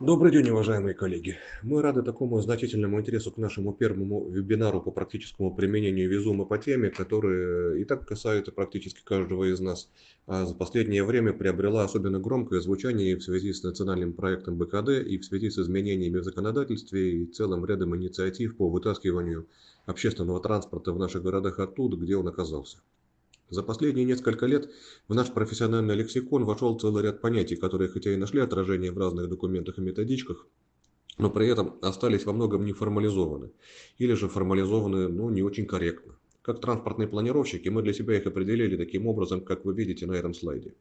Добрый день, уважаемые коллеги! Мы рады такому значительному интересу к нашему первому вебинару по практическому применению Визума по теме, которая и так касается практически каждого из нас, а за последнее время приобрела особенно громкое звучание в связи с национальным проектом БКД и в связи с изменениями в законодательстве и целым рядом инициатив по вытаскиванию общественного транспорта в наших городах оттуда, где он оказался. За последние несколько лет в наш профессиональный лексикон вошел целый ряд понятий, которые хотя и нашли отражение в разных документах и методичках, но при этом остались во многом не формализованы, или же формализованы ну, не очень корректно. Как транспортные планировщики мы для себя их определили таким образом, как вы видите на этом слайде.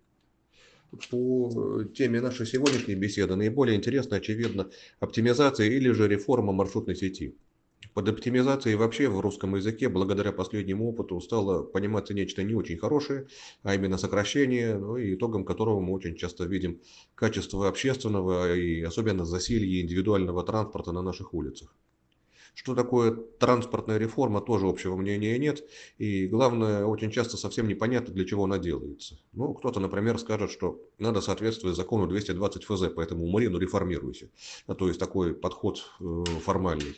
По теме нашей сегодняшней беседы наиболее интересна, очевидно, оптимизация или же реформа маршрутной сети. Под оптимизацией вообще в русском языке, благодаря последнему опыту, стало пониматься нечто не очень хорошее, а именно сокращение, ну, и итогом которого мы очень часто видим качество общественного и особенно засилье индивидуального транспорта на наших улицах. Что такое транспортная реформа, тоже общего мнения нет. И главное, очень часто совсем непонятно, для чего она делается. Ну, кто-то, например, скажет, что надо соответствовать закону 220 ФЗ, поэтому умри, ну реформируйся. А то есть такой подход э, формальный.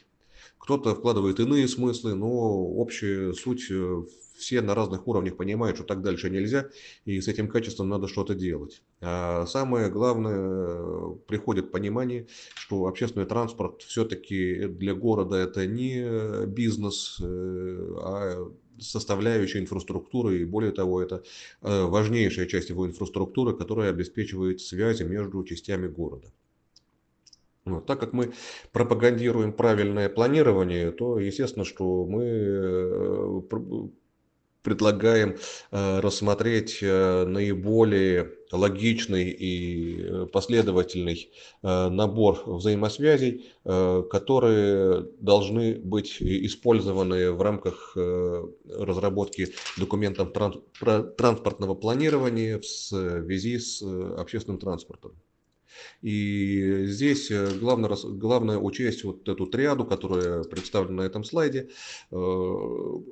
Кто-то вкладывает иные смыслы, но общая суть, э, все на разных уровнях понимают, что так дальше нельзя, и с этим качеством надо что-то делать. А самое главное, приходит понимание, что общественный транспорт все-таки для города это не бизнес, э, а составляющая инфраструктуры, и более того, это э, важнейшая часть его инфраструктуры, которая обеспечивает связи между частями города. Вот. Так как мы пропагандируем правильное планирование, то естественно, что мы э, предлагаем э, рассмотреть э, наиболее логичный и последовательный набор взаимосвязей, которые должны быть использованы в рамках разработки документов транспортного планирования в связи с общественным транспортом. И здесь э, главное, главное учесть вот эту триаду, которая представлена на этом слайде. Э,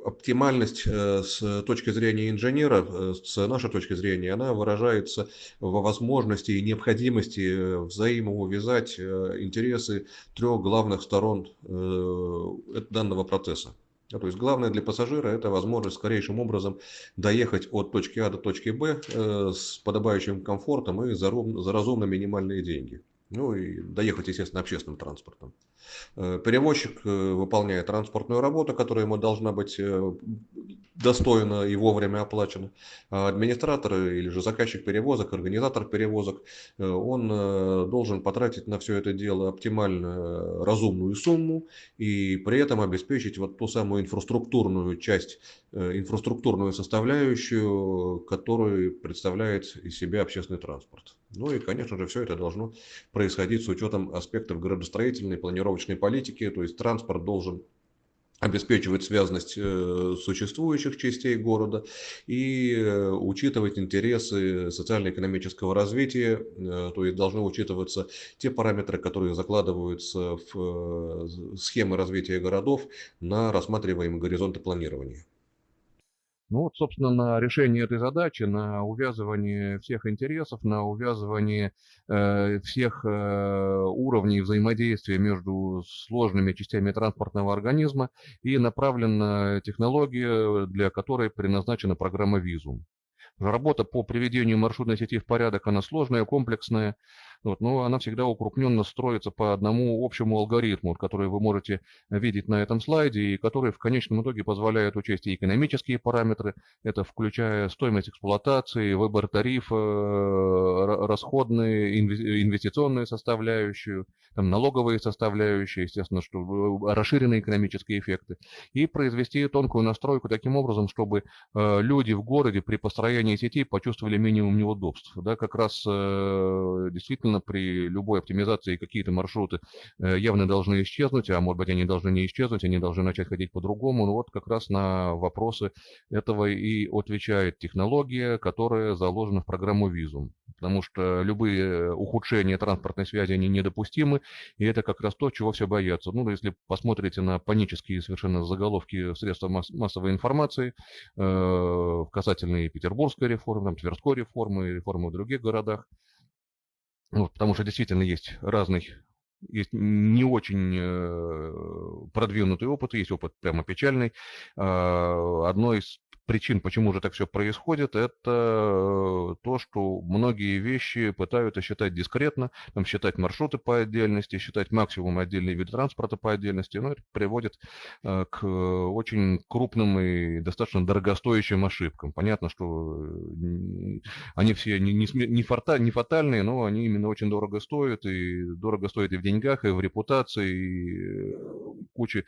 оптимальность э, с точки зрения инженера, с нашей точки зрения, она выражается во возможности и необходимости взаимоувязать интересы трех главных сторон данного процесса. То есть главное для пассажира это возможность скорейшим образом доехать от точки А до точки Б э, с подобающим комфортом и за разумно минимальные деньги. Ну и доехать, естественно, общественным транспортом. Э, перевозчик э, выполняет транспортную работу, которая ему должна быть э, достойно и вовремя оплачена. А администратор или же заказчик перевозок, организатор перевозок, он должен потратить на все это дело оптимально разумную сумму и при этом обеспечить вот ту самую инфраструктурную часть, инфраструктурную составляющую, которую представляет из себя общественный транспорт. Ну и, конечно же, все это должно происходить с учетом аспектов градостроительной, планировочной политики, то есть транспорт должен обеспечивать связность э, существующих частей города и э, учитывать интересы социально-экономического развития, э, то есть должны учитываться те параметры, которые закладываются в схемы развития городов на рассматриваемые горизонты планирования. Ну вот, собственно, на решение этой задачи, на увязывание всех интересов, на увязывание э, всех э, уровней взаимодействия между сложными частями транспортного организма и направлена технология, для которой предназначена программа Визум. Работа по приведению маршрутной сети в порядок, она сложная, комплексная, вот, но она всегда укрупненно строится по одному общему алгоритму, который вы можете видеть на этом слайде, и который в конечном итоге позволяет учесть и экономические параметры, это включая стоимость эксплуатации, выбор тарифа, расходные, инвестиционные составляющие, там, налоговые составляющие, естественно, что расширенные экономические эффекты, и произвести тонкую настройку таким образом, чтобы э, люди в городе при построении сети почувствовали минимум неудобств. Да, как раз э, действительно Естественно, при любой оптимизации какие-то маршруты э, явно должны исчезнуть, а может быть они должны не исчезнуть, они должны начать ходить по-другому. Ну вот как раз на вопросы этого и отвечает технология, которая заложена в программу Визум. Потому что любые ухудшения транспортной связи, они недопустимы, и это как раз то, чего все боятся. Ну, если посмотрите на панические совершенно заголовки средств массовой информации, э, касательные Петербургской реформы, там, Тверской реформы, реформы в других городах, Вот, потому что действительно есть разный есть не очень э, продвинутый опыт, есть опыт прямо печальный. А, одно из причин, почему же так все происходит, это э, то, что многие вещи пытаются считать дискретно, там, считать маршруты по отдельности, считать максимум отдельные виды транспорта по отдельности, но это приводит э, к очень крупным и достаточно дорогостоящим ошибкам. Понятно, что э, они все не, не, не, фата, не фатальные, но они именно очень дорого стоят, и дорого стоят и в деньгах, и в репутации, и куче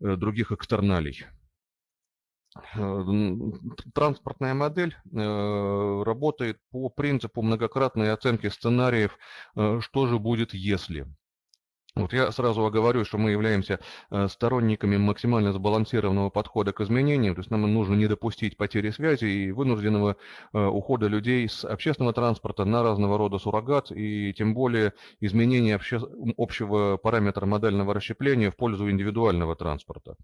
других экстерналей. Э, транспортная модель э, работает по принципу многократной оценки сценариев, э, что же будет если. Вот я сразу оговорю, что мы являемся э, сторонниками максимально сбалансированного подхода к изменениям, то есть нам нужно не допустить потери связи и вынужденного э, ухода людей с общественного транспорта на разного рода суррогат, и тем более изменения обще... общего параметра модального расщепления в пользу индивидуального транспорта.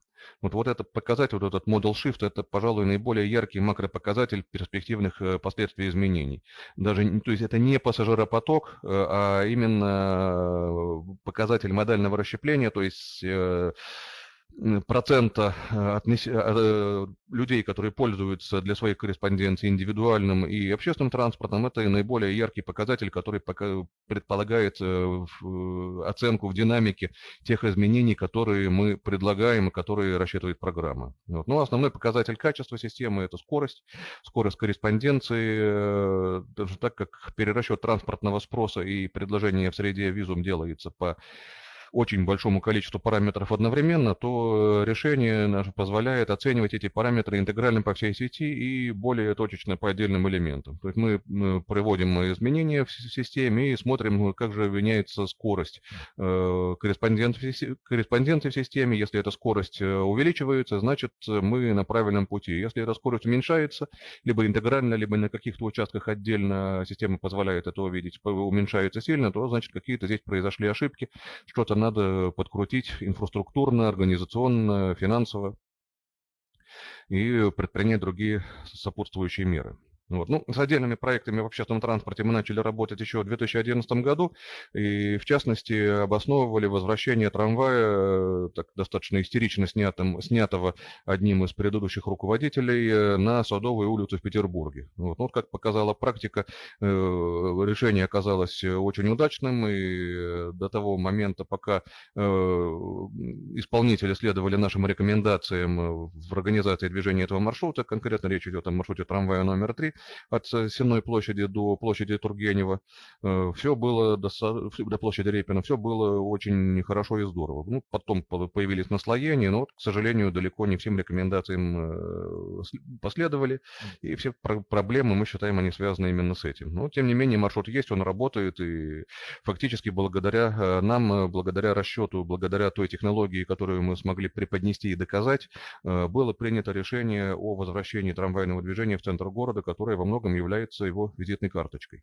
Вот, вот этот показатель, вот этот model shift, это, пожалуй, наиболее яркий макропоказатель перспективных э, последствий изменений. Даже, то есть это не пассажиропоток, а именно показатель показатель модального расщепления, то есть э, процента э, э, людей, которые пользуются для своих корреспонденций индивидуальным и общественным транспортом, это наиболее яркий показатель, который предполагает оценку в динамике тех изменений, которые мы предлагаем и которые рассчитывает программа. Вот. Но ну, основной показатель качества системы – это скорость, скорость корреспонденции, так как перерасчет транспортного спроса и предложения в среде визум делается по очень большому количеству параметров одновременно, то э, решение наше позволяет оценивать эти параметры интегрально по всей сети и более точечно по отдельным элементам. То есть мы проводим изменения в системе и смотрим, как же меняется скорость э, корреспонденции в системе. Если эта скорость э, увеличивается, значит мы на правильном пути. Если эта скорость уменьшается, либо интегрально, либо на каких-то участках отдельно система позволяет это увидеть, уменьшается сильно, то значит какие-то здесь произошли ошибки, что-то надо подкрутить инфраструктурно, организационно, финансово и предпринять другие сопутствующие меры. Вот. Ну, с отдельными проектами в общественном транспорте мы начали работать еще в 2011 году, и в частности обосновывали возвращение трамвая, так достаточно истерично снятым, снятого одним из предыдущих руководителей, э, на Садовую улицу в Петербурге. Вот. Ну, вот как показала практика, э, решение оказалось очень удачным, и до того момента, пока э, исполнители следовали нашим рекомендациям в организации движения этого маршрута, конкретно речь идет о маршруте трамвая номер 3, от э, Сенной площади до площади Тургенева. Э, все было до, до площади Репина, все было очень хорошо и здорово. Ну, потом появились наслоения, но, к сожалению, далеко не всем рекомендациям э, последовали. И все проблемы, мы считаем, они связаны именно с этим. Но, тем не менее, маршрут есть, он работает, и фактически благодаря нам, благодаря расчету, благодаря той технологии, которую мы смогли преподнести и доказать, было принято решение о возвращении трамвайного движения в центр города, который которая во многом является его визитной карточкой.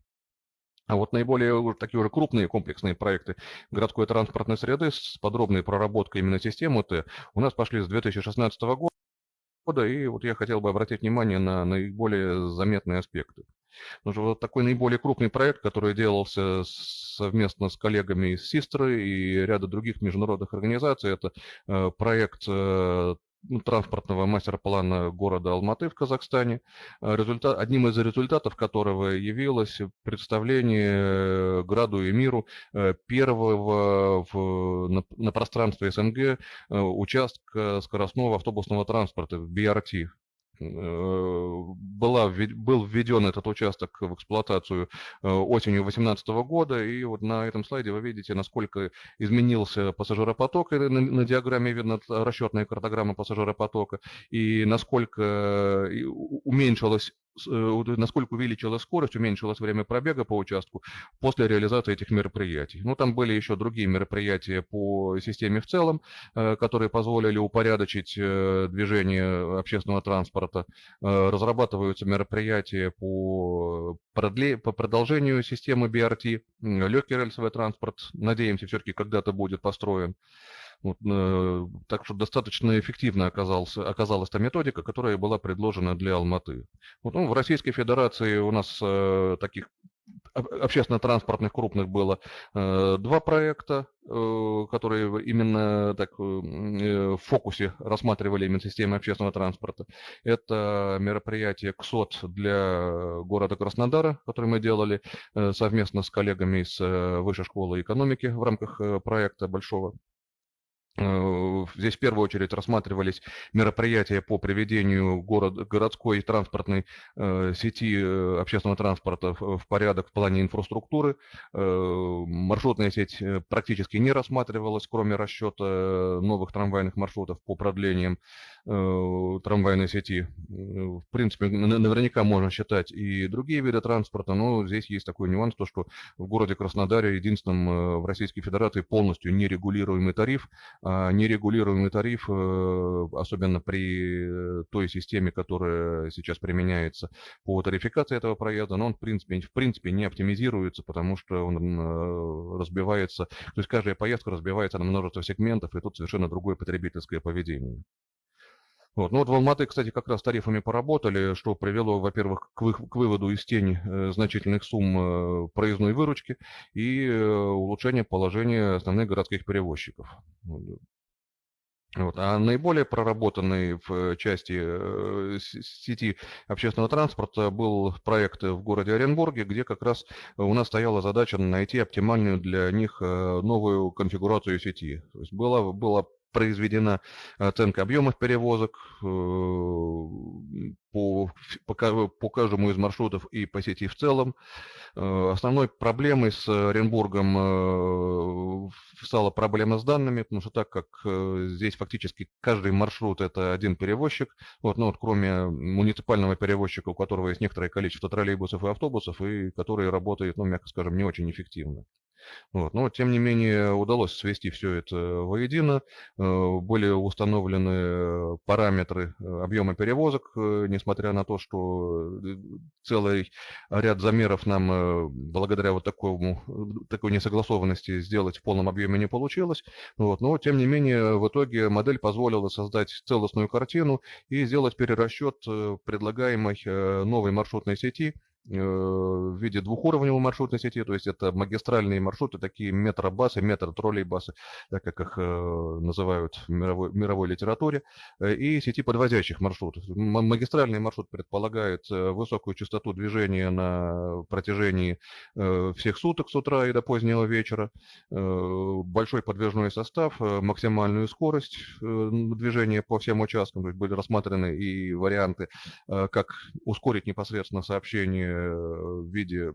А вот наиболее такие уже крупные комплексные проекты городской транспортной среды с подробной проработкой именно системы Т у нас пошли с 2016 года, и вот я хотел бы обратить внимание на наиболее заметные аспекты. Потому что вот такой наиболее крупный проект, который делался совместно с коллегами из Систры и ряда других международных организаций, это э, проект э, ну, транспортного мастер-плана города Алматы в Казахстане, э, результат, одним из результатов которого явилось представление э, Граду и миру э, первого в, на, на пространстве СНГ участка скоростного автобусного транспорта, BRT, Э, была, был введен этот участок в эксплуатацию э, осенью 2018 года, и вот на этом слайде вы видите, насколько изменился пассажиропоток, на, на диаграмме видно расчетная картограмма пассажиропотока, и насколько уменьшилась Э, насколько увеличилась скорость, уменьшилось время пробега по участку после реализации этих мероприятий. Ну, там были еще другие мероприятия по системе в целом, э, которые позволили упорядочить э, движение общественного транспорта. Разрабатываются мероприятия по, продле... по продолжению системы BRT. Легкий рельсовый транспорт, надеемся, все-таки когда-то будет построен. Вот, э, так что достаточно эффективно оказалась, оказалась та методика, которая была предложена для Алматы. Вот, ну, в Российской Федерации у нас э, таких общественно-транспортных крупных было два проекта, которые именно так в фокусе рассматривали именно системы общественного транспорта. Это мероприятие КСОТ для города Краснодара, которое мы делали совместно с коллегами из Высшей школы экономики в рамках проекта большого. Э, здесь в первую очередь рассматривались мероприятия по приведению город, городской транспортной э, сети э, общественного транспорта в, в порядок в плане инфраструктуры. Э, маршрутная сеть э, практически не рассматривалась, кроме расчета новых трамвайных маршрутов по продлениям э, трамвайной сети. В принципе, наверняка можно считать и другие виды транспорта, но здесь есть такой нюанс, то, что в городе Краснодаре единственным в Российской Федерации полностью нерегулируемый тариф нерегулируемый тариф, э, особенно при той системе, которая сейчас применяется по тарификации этого проезда, но он в принципе, в принципе не оптимизируется, потому что он э, разбивается, то есть каждая поездка разбивается на множество сегментов, и тут совершенно другое потребительское поведение. Вот. Ну вот в Алматы, кстати, как раз тарифами поработали, что привело, во-первых, к, вы, к выводу из тени э, значительных сумм э, проездной выручки и э, улучшение положения основных городских перевозчиков. Вот. А наиболее проработанный в части сети общественного транспорта был проект в городе Оренбурге, где как раз у нас стояла задача найти оптимальную для них новую конфигурацию сети. То есть была, была произведена оценка объемов перевозок э, по, по, каждому из маршрутов и по сети в целом. Э, основной проблемой с Оренбургом э, стала проблема с данными, потому что так как здесь фактически каждый маршрут это один перевозчик, вот, ну, вот, кроме муниципального перевозчика, у которого есть некоторое количество троллейбусов и автобусов, и который работает, ну, мягко скажем, не очень эффективно. Вот. Но, тем не менее, удалось свести все это воедино. Э, были установлены параметры э, объема перевозок, э, несмотря на то, что целый ряд замеров нам, благодаря вот такому, такой несогласованности, сделать в полном объеме не получилось. Вот. Но, тем не менее, в итоге модель позволила создать целостную картину и сделать перерасчет предлагаемой новой маршрутной сети – Э, в виде двухуровневой маршрутной сети, то есть это магистральные маршруты, такие метробасы, метро-троллейбасы, так как их э, называют в мировой, мировой литературе, э, и сети подвозящих маршрутов. Магистральный маршрут предполагает высокую частоту движения на протяжении всех суток с утра и до позднего вечера, большой подвижной состав, максимальную скорость движения по всем участкам, то есть были рассмотрены и варианты, как ускорить непосредственно сообщение в виде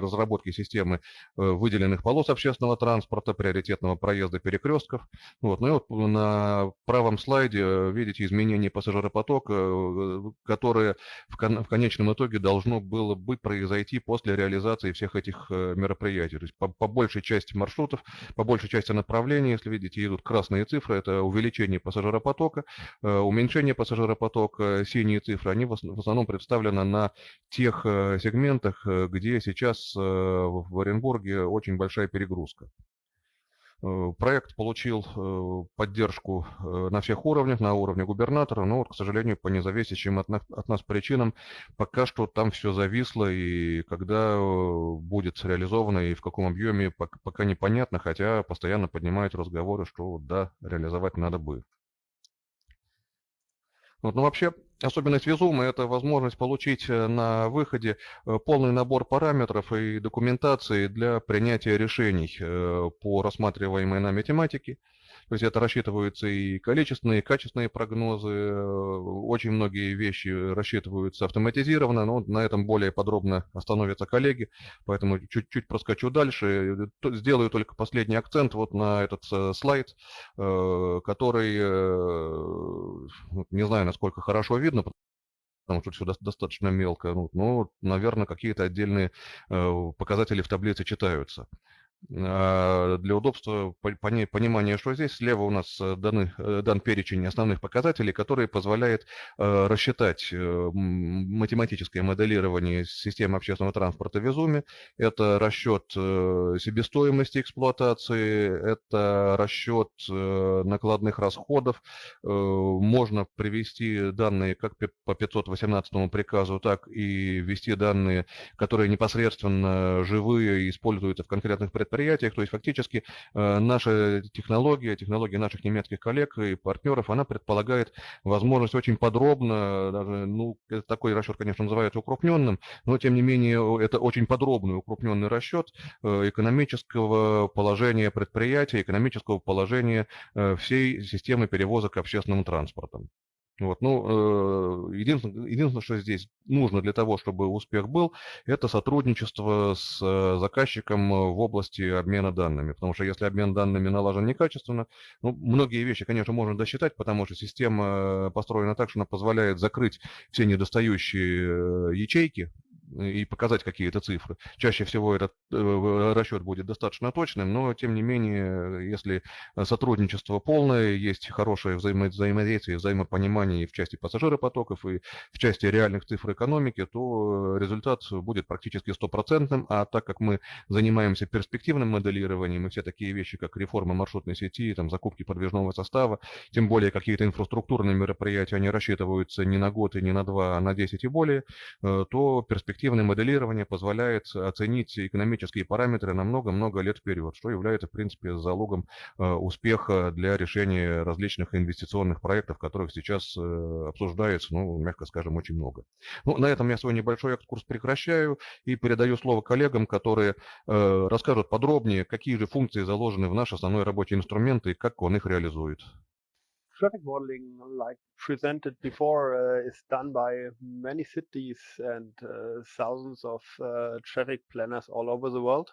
разработки системы э, выделенных полос общественного транспорта, приоритетного проезда перекрестков. Вот. Ну и вот на правом слайде э, видите изменение пассажиропотока, э, которое в конечном итоге должно было бы произойти после реализации всех этих мероприятий. То есть по, по большей части маршрутов, по большей части направлений, если видите, идут красные цифры, это увеличение пассажиропотока, уменьшение пассажиропотока, синие цифры, они в основном представлены на тех Э, сегментах, э, где сейчас э, в Оренбурге очень большая перегрузка. Проект получил поддержку на всех уровнях, на уровне губернатора, но, вот, к сожалению, по независящим от нас, от нас причинам, пока что там все зависло, и когда будет реализовано и в каком объеме, пока непонятно, хотя постоянно поднимают разговоры, что да, реализовать надо бы. Вот, ну, вообще, особенность Визума – это возможность получить э, на выходе э, полный набор параметров и документации для принятия решений э, по рассматриваемой нами тематике. То есть это рассчитываются и количественные, и качественные прогнозы. Очень многие вещи рассчитываются автоматизированно, но на этом более подробно остановятся коллеги. Поэтому чуть-чуть проскочу дальше. Сделаю только последний акцент вот на этот э, слайд, э, который, э, не знаю, насколько хорошо видно, потому что все достаточно мелко, ну, но, наверное, какие-то отдельные показатели в таблице читаются. А, для удобства понимания, что здесь слева у нас э, даны, э, дан перечень основных показателей, который позволяет э, рассчитать математическое моделирование системы общественного транспорта в. Это расчет себестоимости эксплуатации, это расчет накладных расходов. Можно привести данные как по 518 приказу, так и ввести данные, которые непосредственно живые, используются в конкретных предприятиях предприятиях. То есть фактически э, наша технология, технология наших немецких коллег и партнеров, она предполагает возможность очень подробно, даже, ну, такой расчет, конечно, называется укрупненным, но тем не менее это очень подробный укрупненный расчет э, экономического положения предприятия, экономического положения э, всей системы перевозок общественным транспортом. Вот, ну, э, единственное, единственное, что здесь нужно для того, чтобы успех был, это сотрудничество с э, заказчиком в области обмена данными. Потому что если обмен данными налажен некачественно, ну, многие вещи, конечно, можно досчитать, потому что система построена так, что она позволяет закрыть все недостающие э, ячейки и показать какие-то цифры. Чаще всего этот э, расчет будет достаточно точным, но тем не менее, если сотрудничество полное, есть хорошее взаимо взаимодействие, взаимопонимание в части пассажиропотоков и в части реальных цифр экономики, то результат будет практически стопроцентным, а так как мы занимаемся перспективным моделированием и все такие вещи, как реформа маршрутной сети, там, закупки подвижного состава, тем более какие-то инфраструктурные мероприятия, они рассчитываются не на год и не на два, а на 10 и более, э, то перспективно Эффективное моделирование позволяет оценить экономические параметры на много-много лет вперед, что является, в принципе, залогом э, успеха для решения различных инвестиционных проектов, которых сейчас э, обсуждается, ну, мягко скажем, очень много. Ну, на этом я свой небольшой экскурс прекращаю и передаю слово коллегам, которые э, расскажут подробнее, какие же функции заложены в наш основной рабочий инструмент и как он их реализует. Traffic modeling, like presented before, uh, is done by many cities and uh, thousands of uh, traffic planners all over the world.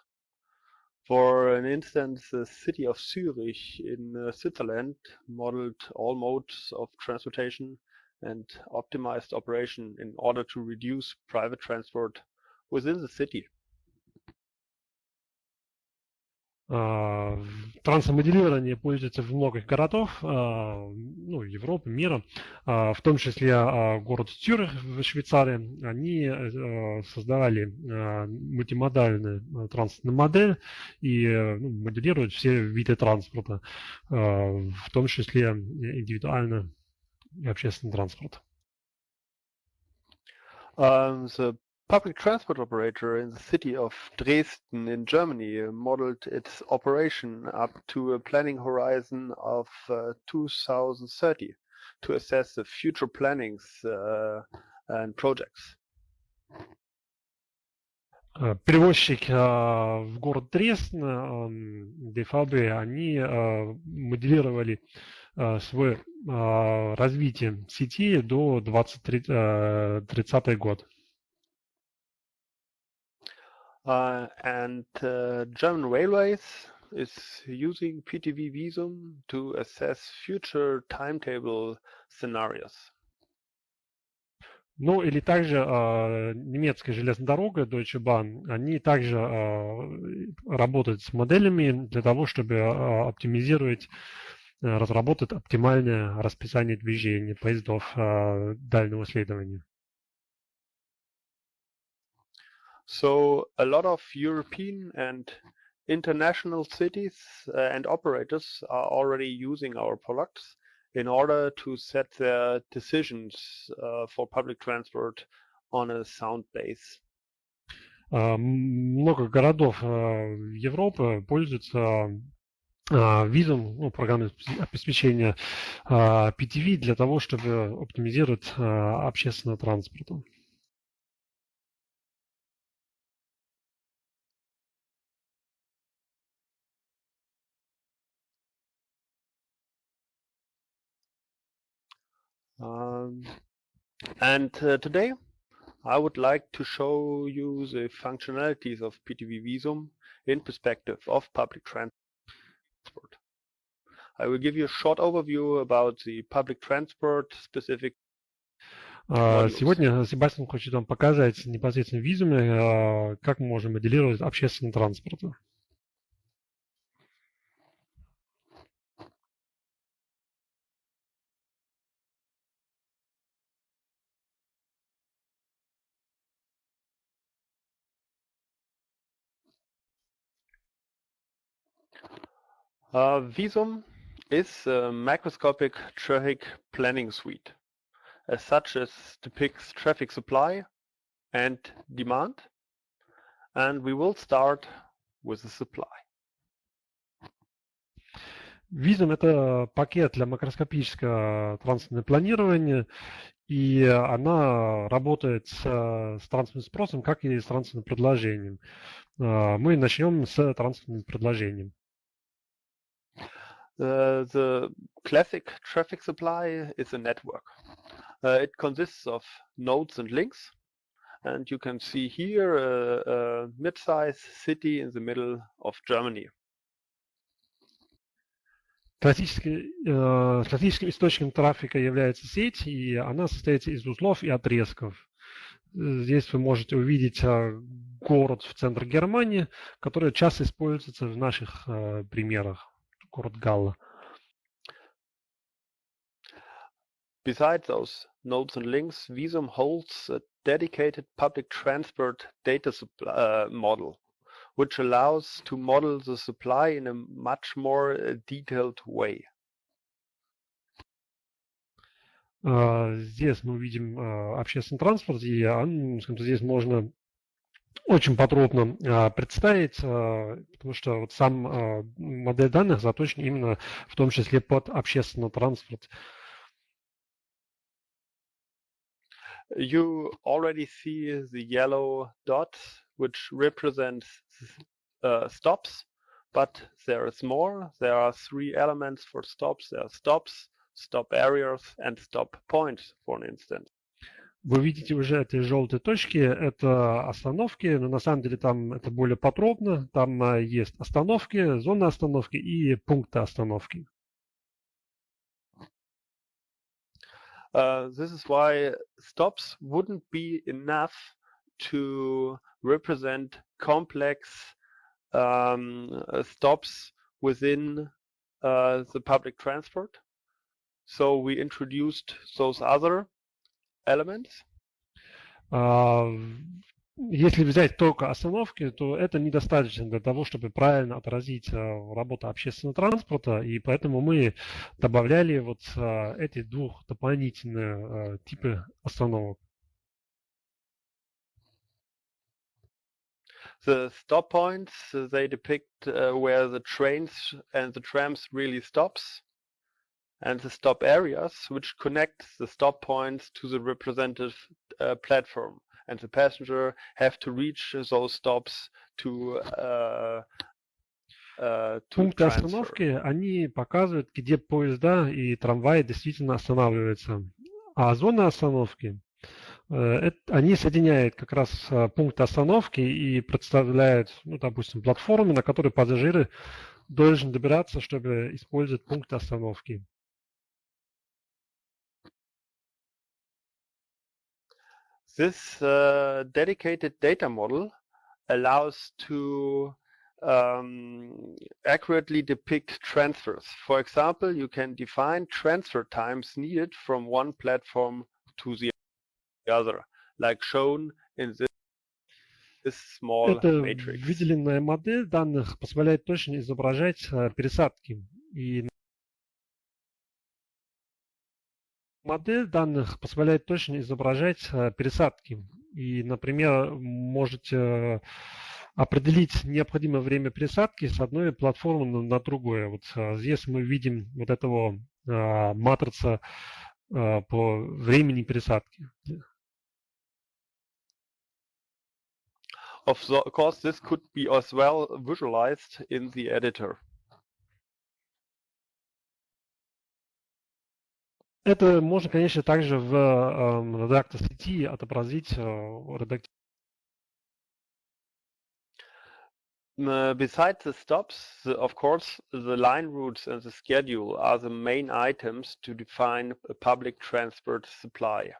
For an instance, the city of Zurich in uh, Switzerland modeled all modes of transportation and optimized operation in order to reduce private transport within the city. Трансмоделирование пользуется в многих городах, а, ну, Европы, мира, а, в том числе город Цюрих в Швейцарии. Они э, создавали мультимодальную транспортную модель и ну, моделируют все виды транспорта, в том числе индивидуально и общественный транспорт. Um, the public transport operator in the city of Dresden in Germany modeled its operation up to a planning horizon of uh, 2030 to assess the future plannings uh, and projects. Э, перевозчик э, в город Дрезден, ДФАБ, они э, моделировали свое развитие сети до 2030 год. Uh, and uh, German Railways is using PTV Visum to assess future timetable scenarios. Ну или также э, немецкая железная дорога Deutsche Bahn, они также э, работают с моделями для того, чтобы э, оптимизировать, э, разработать оптимальное расписание движения поездов э, дальнего следования. So a lot of European and international cities uh, and operators are already using our products in order to set their decisions uh, for public transport on a sound base. Много городов Европы пользуются визом, ну, программой обеспечения PTV для того, чтобы оптимизировать общественный транспорт. Um, and uh, today I would like to show you the functionalities of PTV Visum in perspective of public transport. I will give you a short overview about the public transport specific Сегодня Себастьян хочет вам показать непосредственно в визуме, как мы можем моделировать общественный транспорт. Uh, Visum is a macroscopic traffic planning suite. As such, it depicts traffic supply and demand. And we will start with the supply. Visum – это пакет для макроскопического транспортного планирования, и она работает с, с транспортным спросом, как и с транспортным предложением. Мы начнем с транспортным предложением. Uh, the classic traffic supply is a network. Uh, it consists of nodes and links. And you can see here a, a mid-sized city in the middle of Germany. Э, классическим источником трафика является сеть, и она состоит из узлов и отрезков. Здесь вы можете увидеть город в центре Германии, который часто используется в наших э, примерах. Город Галла. Besides those nodes and links, Visum holds a dedicated public transport data uh, model, which allows to model the supply in a much more detailed way. Здесь мы видим общественный транспорт, и здесь можно очень подробно представить, потому что вот сам модель данных заточен именно в том числе под общественный транспорт. You already see the yellow dot, which represents uh, stops, but there is more. There are three elements for stops. There are stops, stop areas, and stop points, for instance. Вы видите уже эти желтые точки, это остановки, но на самом деле там это более подробно. Там есть остановки, зоны остановки и пункты остановки. Uh, this is why stops wouldn't be enough to represent complex um, stops within uh, the public transport. So we introduced those other elements. Если взять только остановки, то это недостаточно для того, чтобы правильно отразить работу общественного транспорта, и поэтому мы добавляли вот эти двух дополнительные типы остановок. The stop points, they depict uh, where the trains and the trams really stops, and the stop areas, which connect the stop points to the representative uh, platform. and the passenger have to reach those stops to uh, uh, Пункты остановки, они показывают, где поезда и трамваи действительно останавливаются. А зона остановки, э, они соединяют как раз э, пункты остановки и представляют, ну, допустим, платформы, на которые пассажиры должны добираться, чтобы использовать пункты остановки. This uh, dedicated data model allows to um, accurately depict transfers. For example, you can define transfer times needed from one platform to the other, like shown in this, this small Это matrix. выделенная модель данных позволяет точно изображать пересадки. И Модель данных позволяет точно изображать пересадки. И, например, можете определить необходимое время пересадки с одной платформы на другую. Вот здесь мы видим вот этого матрица по времени пересадки. Of course, this could be as well visualized in the editor. Это можно, конечно, также в э, редактор сети отобразить э, редактор. Besides the stops, the, of course, the line routes and the schedule are the main items to define a public transport supply.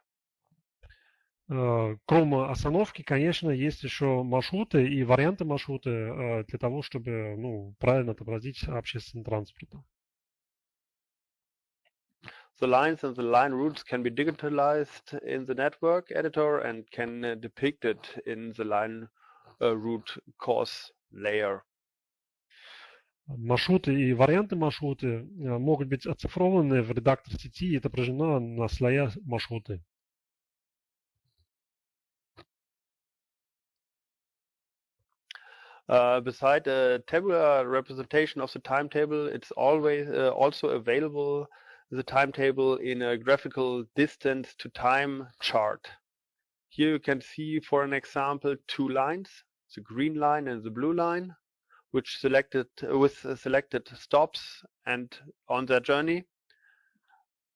Кроме остановки, конечно, есть еще маршруты и варианты маршрута для того, чтобы ну, правильно отобразить общественный транспорт. The lines and the line routes can be digitalized in the network editor and can uh, depict it in the line uh, route course layer. маршруты и варианты маршруты могут быть оцифрованы в редактор сети и отображено на слоя маршруты. Uh, beside a tabular representation of the timetable, it's always uh, also available the timetable in a graphical distance to time chart. Here you can see, for an example, two lines, the green line and the blue line, which selected with selected stops and on their journey.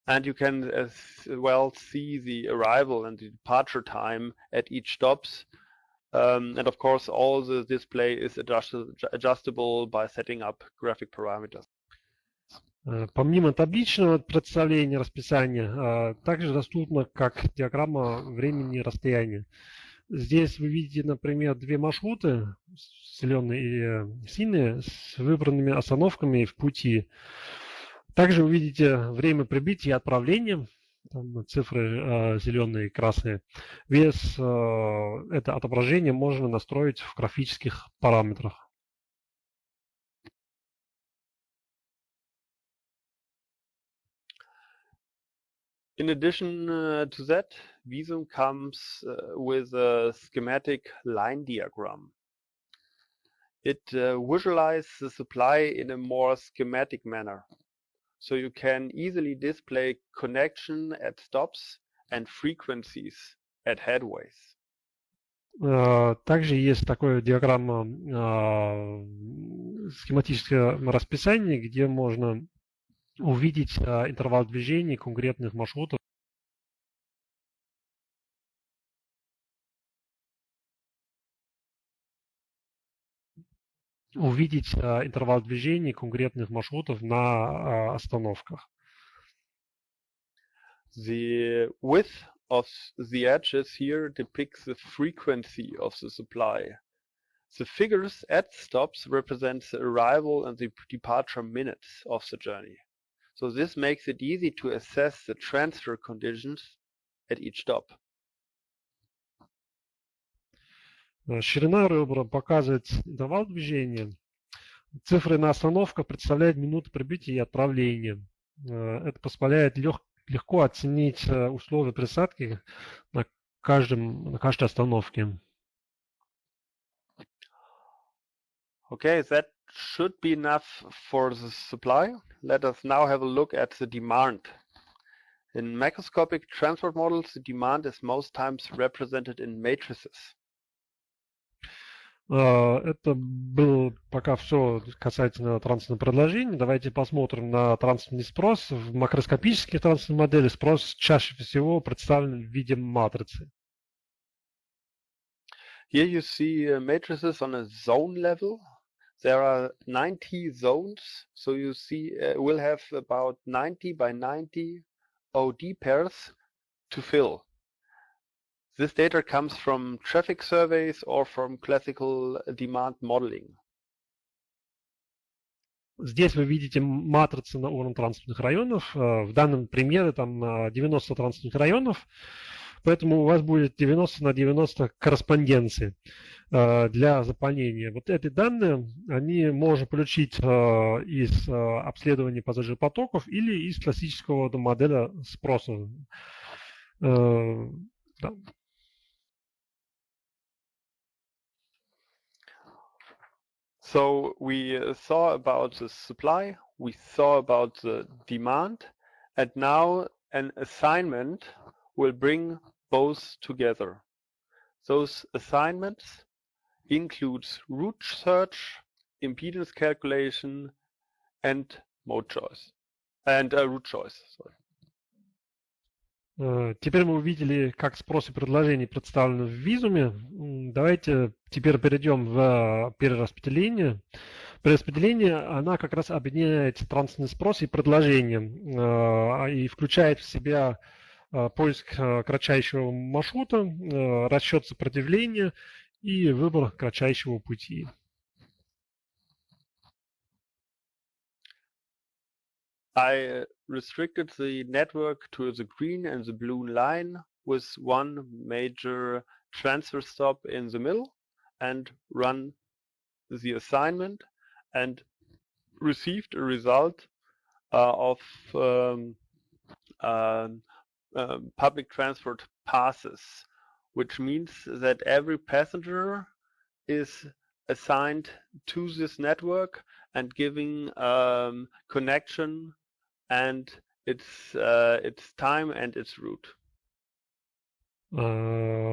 And you can as well see the arrival and the departure time at each stops um, and of course, all the display is adjust adjustable by setting up graphic parameters. Помимо табличного представления расписания, также доступна как диаграмма времени и расстояния. Здесь вы видите, например, две маршруты, зеленые и синие, с выбранными остановками в пути. Также вы видите время прибытия и отправления там цифры э, зеленые и красные. Вес э, это отображение можно настроить в графических параметрах. In addition uh, to that, Visum comes uh, with a schematic line diagram. It uh, visualizes the supply in a more schematic manner. so you can easily display connection at stops and frequencies at headways. Также есть такое диаграмма схематическое расписание, где можно увидеть интервал движений конкретных маршрутов увидеть а, интервал движения конкретных маршрутов на а, остановках. The width of the edges here depicts the frequency of the supply. The figures at stops represent the arrival and the departure minutes of the journey. So this makes it easy to assess the transfer conditions at each stop. Э, ширина ребра показывает интервал движения. Цифры на остановках представляют минуты прибытия и отправления. Э, это позволяет лег, легко оценить э, условия присадки на, каждом, на каждой остановке. Okay, that should be enough for the supply. Let us now have a look at the demand. In macroscopic transport models, the demand is most times represented in matrices. А, это был пока все касательно трансферного предложения. Давайте посмотрим на трансферный спрос. В макроскопических трансферных моделях спрос чаще всего представлен в виде матрицы. Here you see uh, matrices on a zone level. There are 90 zones, so you see uh, we'll have about 90 by 90 OD pairs to fill. This data comes from traffic surveys or from classical demand modeling. Здесь вы видите матрицы на уровне транспортных районов. Э, в данном примере там 90 транспортных районов, Поэтому у вас будет 90 на 90 корреспонденции э, для заполнения. Вот эти данные, они можно получить э, из обследования пассажиропотоков или из классического моделя спроса. Да. So we uh, saw about the supply, we saw about the demand, and now an assignment will bring both together. Those assignments includes route search, impedance calculation, and mode choice, and uh, route choice. Sorry. Э, теперь мы увидели, как спрос и предложение представлены в визуме. Давайте теперь перейдем в перераспределение. Перераспределение, она как раз объединяет трансферный спрос и предложение э, и включает в себя э, поиск кратчайшего маршрута, расчет сопротивления и выбор кратчайшего пути. I restricted the network to the green and the blue line with one major transfer stop in the middle and run the assignment and received a result uh, of um, um, um, public transport passes, which means that every passenger is assigned to this network and giving um, connection and its uh, its time and its route. Э,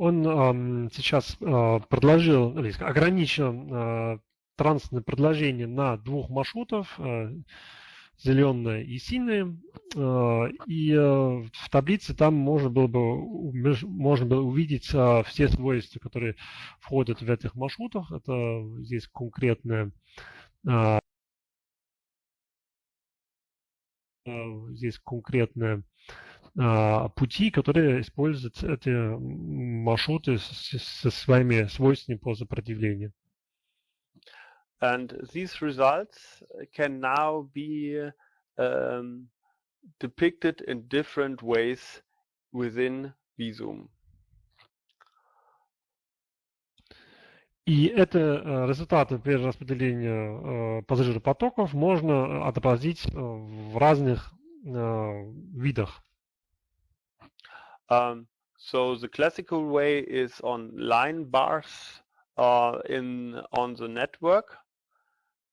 Он ам, сейчас а, предложил, или ограничил а, транспортное предложение на двух маршрутов, а, зеленое и синее. А, И э, в таблице там можно было бы, можно было увидеть а, все свойства, которые входят в этих маршрутах. Это здесь конкретное э, здесь конкретные пути, которые используют эти маршруты со своими свойствами по сопротивлению. And these results can now be um, depicted in different ways within Visum. И это э, результаты перераспределения э, пассажиропотоков можно отобразить э, в разных э, видах. Um, so the classical way is on line bars uh, in on the network,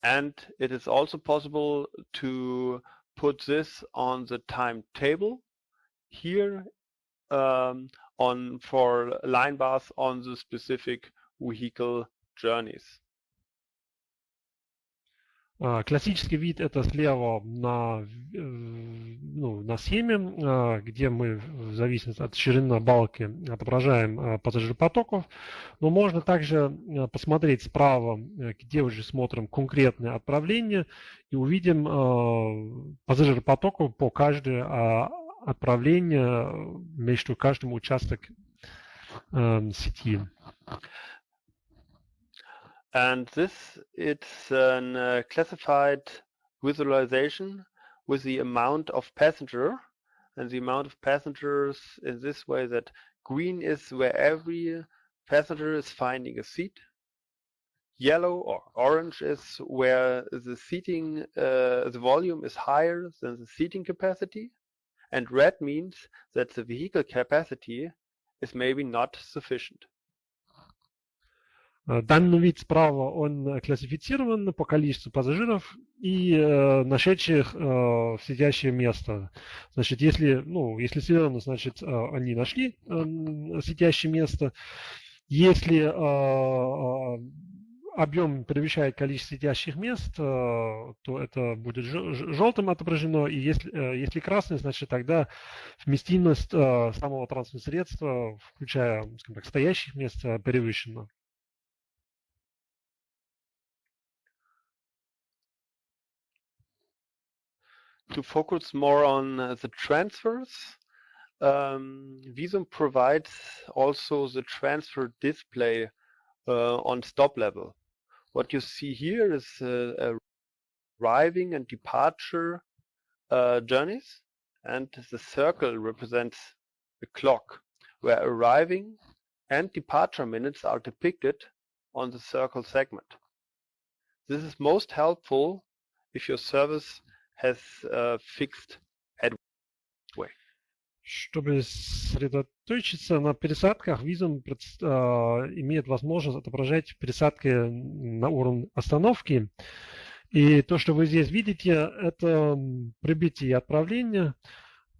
and it is also possible to put this on the timetable here um, on for line bars on the specific vehicle journeys. А, Классический вид это слева на, э, ну, на схеме, а, где мы в зависимости от ширины балки отображаем а, пассажиропотоков. Но можно также посмотреть справа, э, где уже смотрим конкретное отправление и увидим пассажиропотоков по каждое отправление между каждым участком э, сети. And this it's a uh, classified visualization with the amount of passenger and the amount of passengers in this way that green is where every passenger is finding a seat. Yellow or orange is where the seating, uh, the volume is higher than the seating capacity. And red means that the vehicle capacity is maybe not sufficient. Э, Данный вид справа, он э, классифицирован по количеству пассажиров и э, нашедших э, сидящее место. Значит, если, ну, если зелено, значит, э, они нашли э, сидящее место. Если э, э, объем превышает количество сидящих мест, э, то это будет желтым отображено. И если, э, если красный, значит, тогда вместимость э, самого транспортного средства, включая, так, стоящих мест, превышена. To focus more on uh, the transfers, um, Visum provides also the transfer display uh, on stop level. What you see here is uh, arriving and departure uh, journeys, and the circle represents the clock, where arriving and departure minutes are depicted on the circle segment. This is most helpful if your service has uh, fixed headway. Чтобы сосредоточиться на пересадках, предс- а, имеет возможность отображать пересадки на уровне остановки. И то, что вы здесь видите, это прибытие и отправление.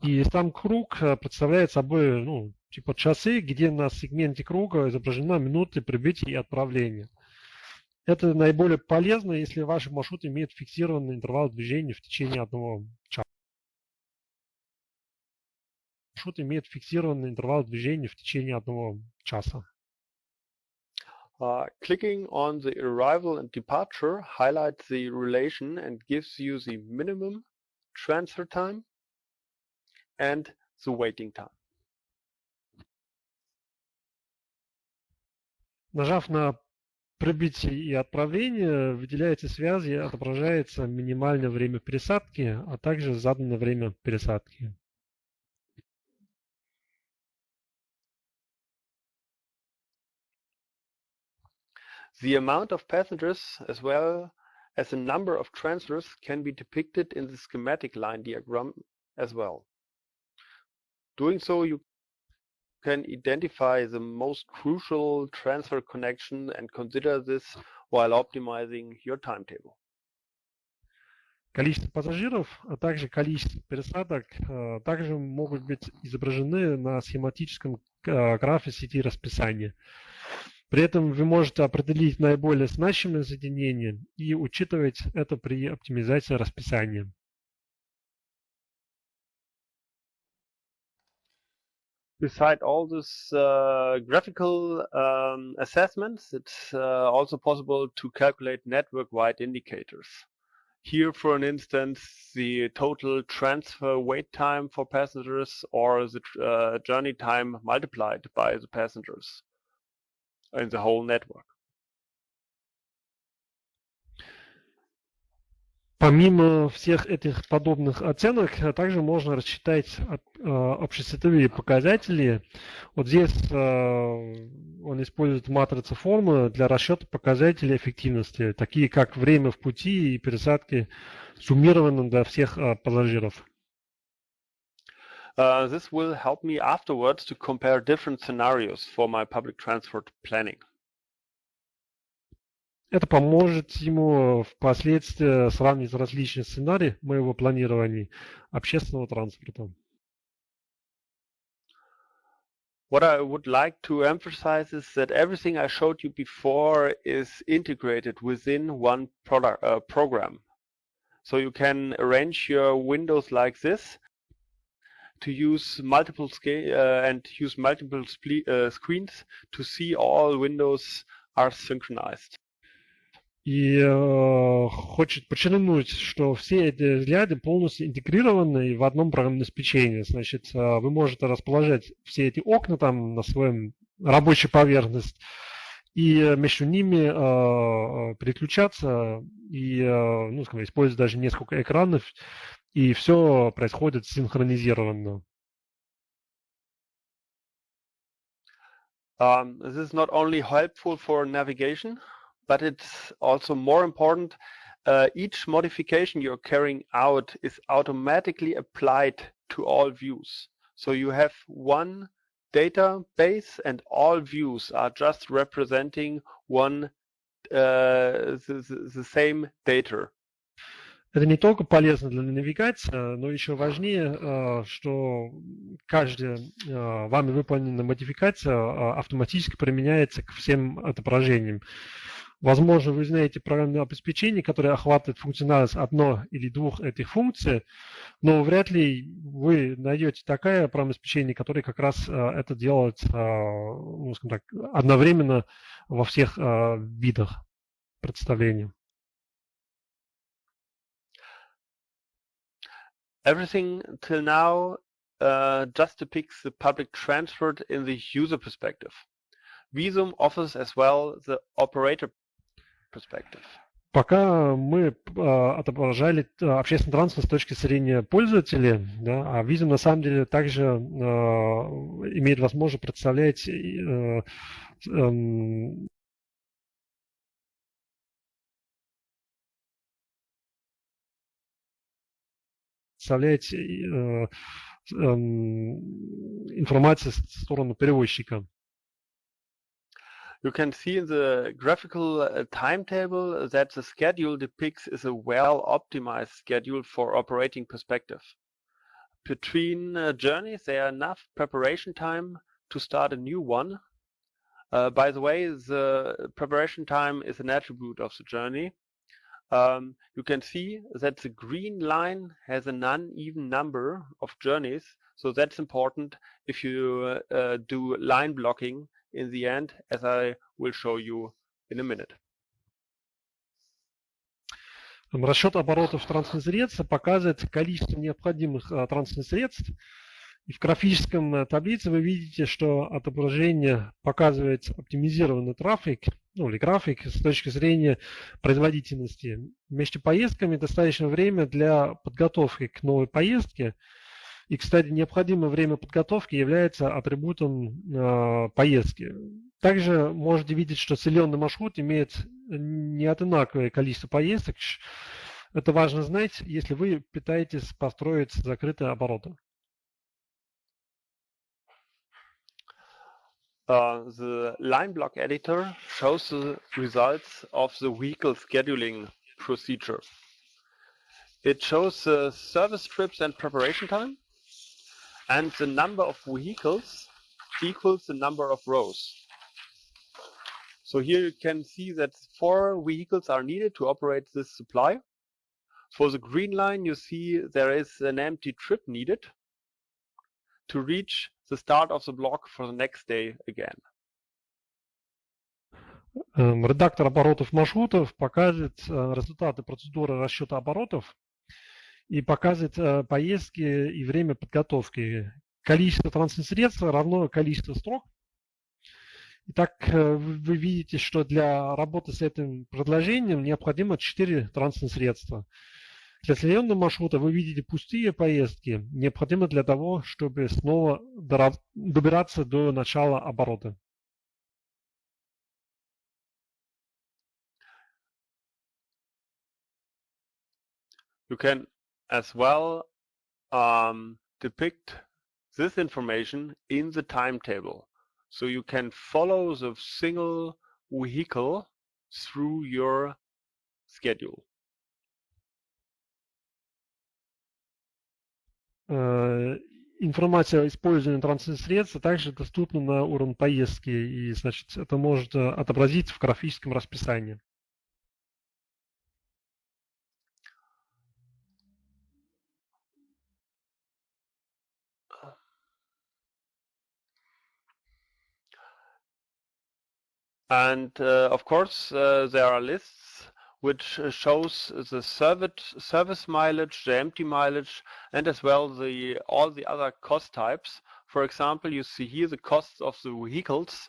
И сам круг а, представляет собой ну, типа часы, где на сегменте круга изображена минуты прибытия и отправления. Это наиболее полезно, если ваш маршрут имеет фиксированный интервал движения в течение одного часа. маршрут имеет фиксированный интервал движения в течение одного часа. Uh, clicking on the arrival and departure highlights the relation and gives you the minimum transfer time and the waiting time. Нажав на прибытие и отправление, выделяется связь и отображается минимальное время пересадки, а также заданное время пересадки. The amount of passengers as well as a number of transfers can be depicted in the schematic line diagram as well. Doing so, you can identify the most crucial transfer connection and consider this while optimizing your timetable. Количество пассажиров, а также количество пересадок э, также могут быть изображены на схематическом э, графе сети расписания. При этом вы можете определить наиболее значимые соединения и учитывать это при оптимизации расписания. Beside all this uh, graphical um, assessments, it's uh, also possible to calculate network-wide indicators. Here, for an instance, the total transfer wait time for passengers or the uh, journey time multiplied by the passengers in the whole network. Помимо всех этих подобных оценок, также можно рассчитать общесветовые показатели. Вот здесь он использует матрицу формы для расчета показателей эффективности, такие как время в пути и пересадки суммированным для всех пассажиров. Uh, this will help me afterwards to compare different scenarios for my public transport planning. Это поможет ему впоследствии сравнить различные сценарии моего планирования общественного транспорта. What I would like to emphasize is that everything I showed you before is integrated within one product, uh, program. So you can arrange your windows like this to use multiple scale uh, and use multiple uh, screens to see all windows are synchronized. И э, хочет подчеркнуть, что все эти взгляды полностью интегрированы в одном программном обеспечении. Значит, э, вы можете расположить все эти окна там на своем рабочей поверхности и между ними э, переключаться и, э, ну, скажем, использовать даже несколько экранов, и все происходит синхронизированно. Um, this is not only helpful for navigation, but it's also more important. Uh, each modification you're carrying out is automatically applied to all views. So you have one database and all views are just representing one uh, the, the same data. Это не только полезно для навигации, но еще важнее, что каждая вами выполненная модификация автоматически применяется к всем отображениям. Возможно, вы знаете программное обеспечение, которое охватывает функциональность одной или двух этих функций, но вряд ли вы найдете такое программное обеспечение, которое как раз это делает ну, скажем так, одновременно во всех видах представления. Everything till now uh, just depicts the public transport in the user perspective. Visum offers as well the operator perspective. Пока мы э, отображали общественный транспорт с точки зрения пользователя, да, а Visum на самом деле также э, имеет возможность представлять э, э, представлять э, э, информацию в сторону перевозчика. You can see in the graphical uh, timetable that the schedule depicts is a well-optimized schedule for operating perspective. Between uh, journeys, there are enough preparation time to start a new one. Uh, by the way, the preparation time is an attribute of the journey. Um, you can see that the green line has an uneven number of journeys. So that's important if you uh, do line blocking in the end, as I will show you in a minute. Расчет оборотов транспортных средств показывает количество необходимых транспортных средств. И в графическом таблице вы видите, что отображение показывает оптимизированный трафик, ну или график с точки зрения производительности. Между поездками достаточно время для подготовки к новой поездке – и, кстати, необходимое время подготовки является атрибутом э, поездки. Также можете видеть, что целенный маршрут имеет не одинаковое количество поездок. Это важно знать, если вы пытаетесь построить закрытые обороты. Uh, the line block editor shows the results of the vehicle scheduling procedure. It shows the service trips and preparation time, and the number of vehicles equals the number of rows. So here you can see that four vehicles are needed to operate this supply. For the green line, you see there is an empty trip needed to reach the start of the block for the next day again. Редактор оборотов маршрутов показывает результаты процедуры расчета оборотов и показывает поездки и время подготовки. Количество транспортных средств равно количеству строк. Итак, вы видите, что для работы с этим предложением необходимо 4 транспортных средства. Для следующего маршрута вы видите пустые поездки, необходимы для того, чтобы снова добираться до начала оборота. You can as well um, depict this information in the timetable. So you can follow the single vehicle through your schedule. информация о использовании транспортных средств также доступна на уровне поездки, и значит, это может отобразиться в графическом расписании. And uh, of course, uh, there are lists which shows the service, service mileage, the empty mileage, and as well the all the other cost types. For example, you see here the costs of the vehicles.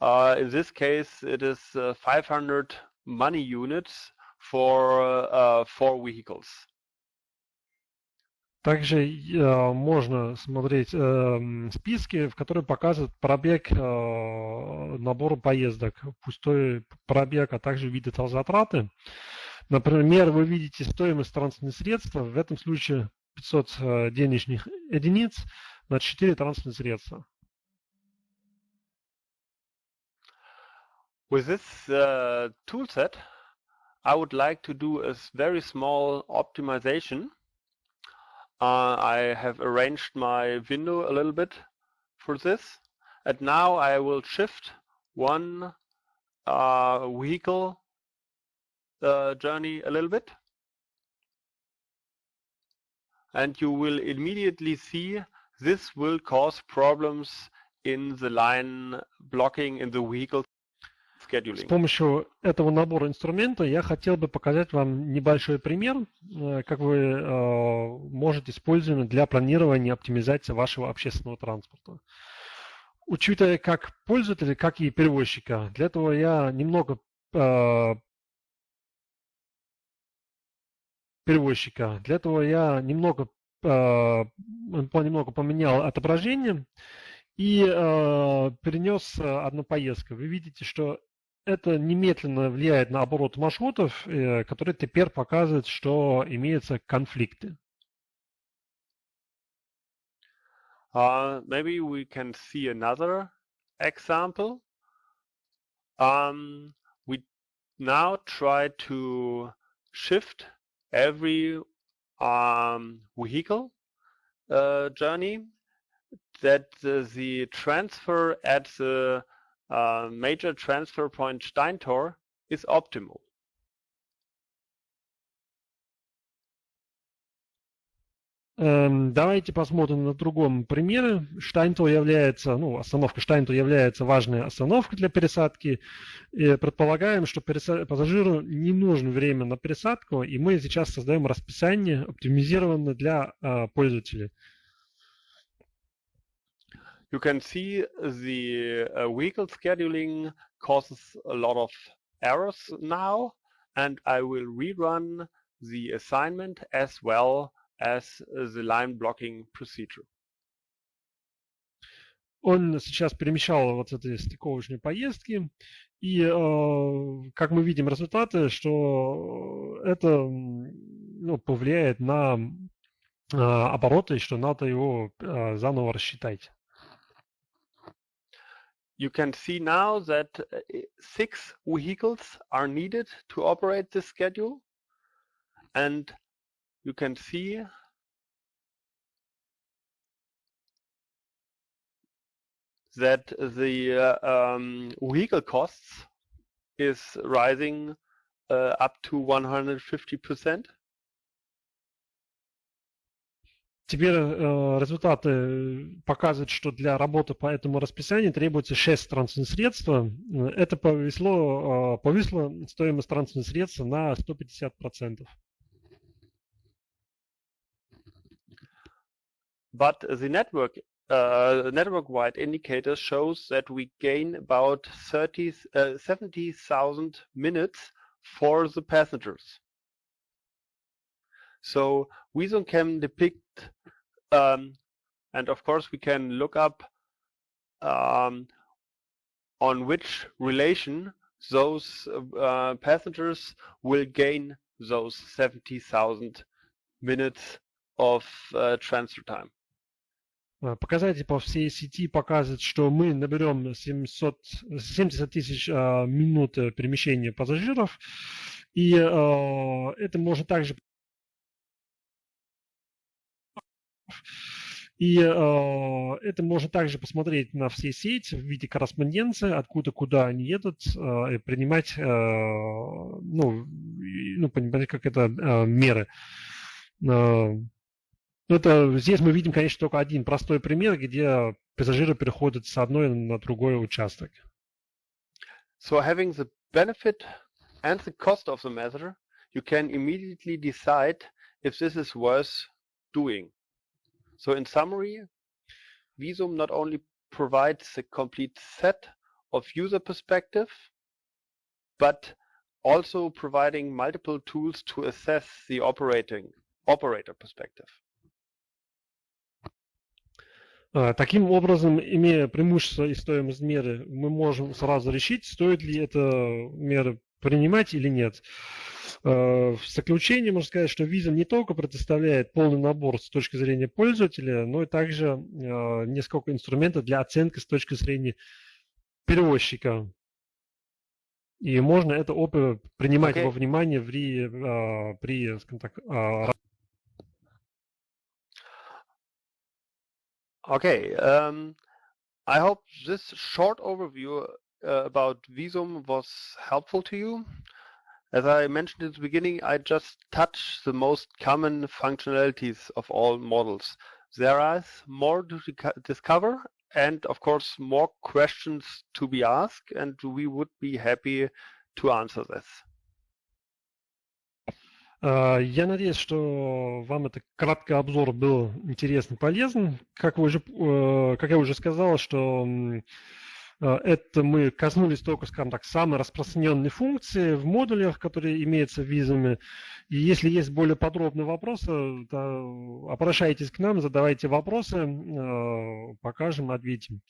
Uh, in this case, it is uh, 500 money units for uh, four vehicles. Также э, можно смотреть э, списки, в которые показывают пробег э, набора поездок, пустой пробег, а также виды затраты. Например, вы видите стоимость транспортных средств, в этом случае 500 э, денежных единиц на 4 транспортных средства. With this uh, toolset, I would like to do a very small optimization Uh, I have arranged my window a little bit for this. And now I will shift one uh, vehicle uh, journey a little bit. And you will immediately see this will cause problems in the line blocking in the vehicle С помощью этого набора инструмента я хотел бы показать вам небольшой пример, э, как вы э, можете использовать для планирования и оптимизации вашего общественного транспорта. Учитывая как пользователя, как и перевозчика, для этого я немного э, перевозчика. Для этого я немного, немного поменял отображение и перенес одну поездку. Вы видите, что это немедленно влияет на оборот маршрутов, э, которые теперь показывают, что имеются конфликты. Uh, maybe we can see another example. Um, we now try to shift every um, vehicle uh, journey that the, the transfer at the uh, major transfer point Steintor is optimal. Давайте посмотрим на другом примере. Штайнтор является, ну, остановка Штайнтор является важной остановкой для пересадки. И предполагаем, что пассажиру не нужно время на пересадку, и мы сейчас создаем расписание, оптимизированное для uh, пользователей. You can see the uh, vehicle scheduling causes a lot of errors now, and I will rerun the assignment as well as the line blocking procedure. он сейчас перемещал вот эти стыковочные поездки, и как мы видим результаты, что это ну, повлияет на обороты, что надо его заново рассчитать. You can see now that six vehicles are needed to operate this schedule. And you can see that the uh, um, vehicle costs is rising uh, up to 150%. Теперь э, результаты показывают, что для работы по этому расписанию требуется 6 транспортных средств. Это повесло, э, повисло стоимость транспортных средств на 150%. But the network uh, network-wide indicator shows that we gain about 30, uh, 70,000 minutes for the passengers. So Visum can depict, um, and of course we can look up um, on which relation those uh, passengers will gain those 70,000 minutes of uh, transfer time. Показатели по всей сети показывают, что мы наберем 700, 70 тысяч э, минут перемещения пассажиров, и э, это можно также И э, это можно также посмотреть на все сети в виде корреспонденции, откуда куда они едут, э, и принимать, э, ну, ну, понимать, как это э, меры. Э, это, здесь мы видим, конечно, только один простой пример, где пассажиры переходят с одной на другой участок. So having the benefit and the cost of the measure, you can immediately decide if this is worth doing. So in summary, Visum not only provides a complete set of user perspective, but also providing multiple tools to assess the operating operator perspective. Таким образом, имея преимущество и стоимость меры, мы можем сразу решить, стоит ли эта мера принимать или нет. В заключение можно сказать, что Visum не только предоставляет полный набор с точки зрения пользователя, но и также несколько инструментов для оценки с точки зрения перевозчика. И можно это опыт принимать okay. во внимание при, при скажем так, Okay, um, I hope this short overview about Visum was helpful to you. As I mentioned at the beginning, I just touched the most common functionalities of all models. There is more to discover and of course more questions to be asked and we would be happy to answer this. Я надеюсь, что вам этот краткий обзор был интересен, полезен. Как, вы уже, как я уже сказал, что это мы коснулись только, скажем так, самой распространенной функции в модулях, которые имеются в визами. И если есть более подробные вопросы, то обращайтесь к нам, задавайте вопросы, покажем, ответим.